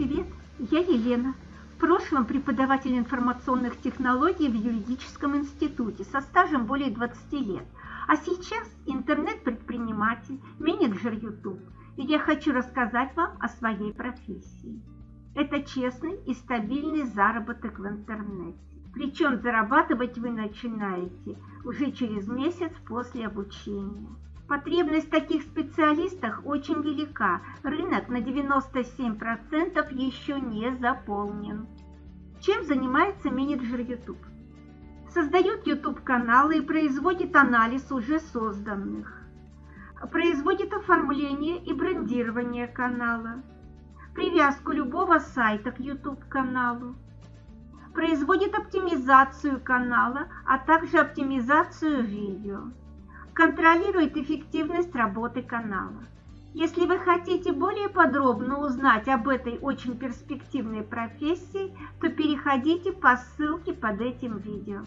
Я Елена, в прошлом преподаватель информационных технологий в юридическом институте со стажем более 20 лет, а сейчас интернет-предприниматель, менеджер YouTube, и я хочу рассказать вам о своей профессии. Это честный и стабильный заработок в интернете. Причем зарабатывать вы начинаете уже через месяц после обучения. Потребность в таких специалистах очень велика. Рынок на 97% еще не заполнен. Чем занимается менеджер YouTube? Создает YouTube-каналы и производит анализ уже созданных. Производит оформление и брендирование канала. Привязку любого сайта к YouTube-каналу. Производит оптимизацию канала, а также оптимизацию видео контролирует эффективность работы канала. Если вы хотите более подробно узнать об этой очень перспективной профессии, то переходите по ссылке под этим видео.